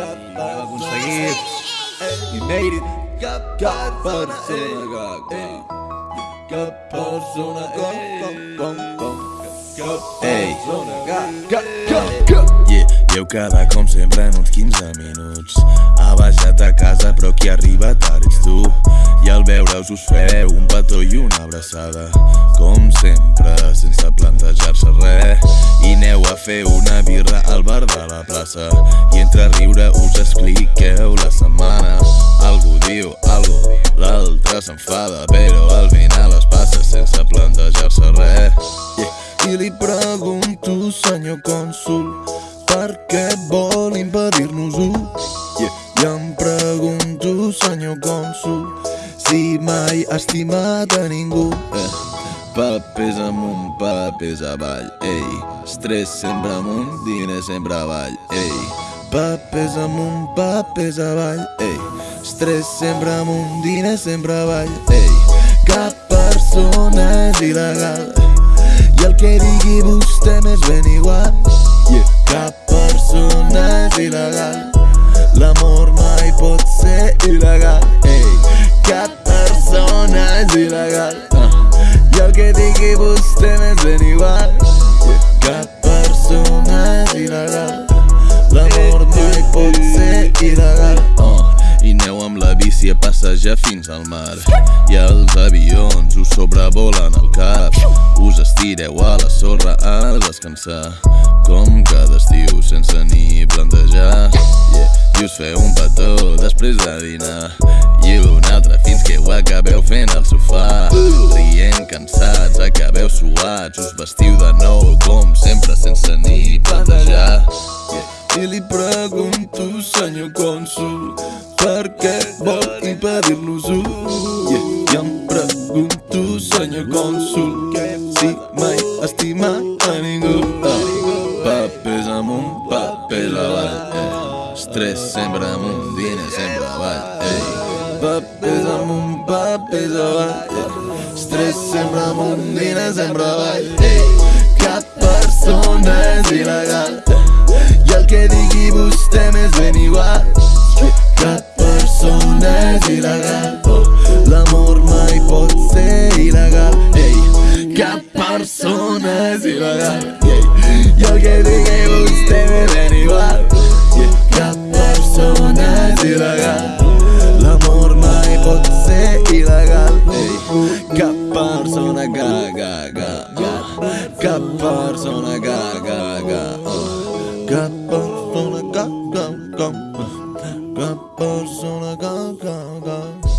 I ho hem aconseguit. We made it. Cap persona gaga. Cap persona gaga. Ei, gaga. Yeah, i heu quedat com sempre en uns 15 minuts Ha baixat a casa però qui arriba tard ets tu I al veure-us us feu un petó i una abraçada Com sempre, sense plantejar-se res I aneu a fer una la plaça I entre riure us expliqueu la setmana Algú diu algo, l'altre s'enfada Però al final es passa sense plantejar-se res yeah. I li pregunto, senyor cònsul, per què vol impedir-nos-ho? Yeah. I em pregunto, senyor cònsul, si mai ha estimat a ningú. Eh. Papers amunt, papers avall, ei. Estrès sempre amunt, diners sempre avall, ei. Papers amunt, papers avall, ei. Estrès sempre amunt, diners sempre avall, ei. Cap passejar fins al mar. I els avions us sobrevolen el cap. Us estireu a la sorra a descansar. Com cada estiu sense ni plantejar. Yeah. I us feu un petó després de dinar. I un altre fins que ho acabeu fent al sofà. Rient cansats, acabeu suats. Us vestiu de nou com sempre sense ni plantejar. Yeah. I li pregunto, senyor cònsul, per què vol impedir-nos-ho? Yeah. I em pregunto, senyor cònsul, si mai estima a ningú. Oh. Papers amunt, papers avall, eh. Estrès sempre amunt, diners sempre avall, eh. Papers amunt, papers avall, eh. Estrès sempre amunt, diners sempre avall, eh. Cap persona és il·legal, Ei, Cap persona és il·legal I el que digui vostè m'és ben igual Cap persona és il·legal L'amor mai pot ser il·legal Ei, Cap persona ga, ga, ga, ga. Cap persona ga, ga, ga, oh. Cap persona ga, ga, ga, Cap persona ga, ga, ga. Cap persona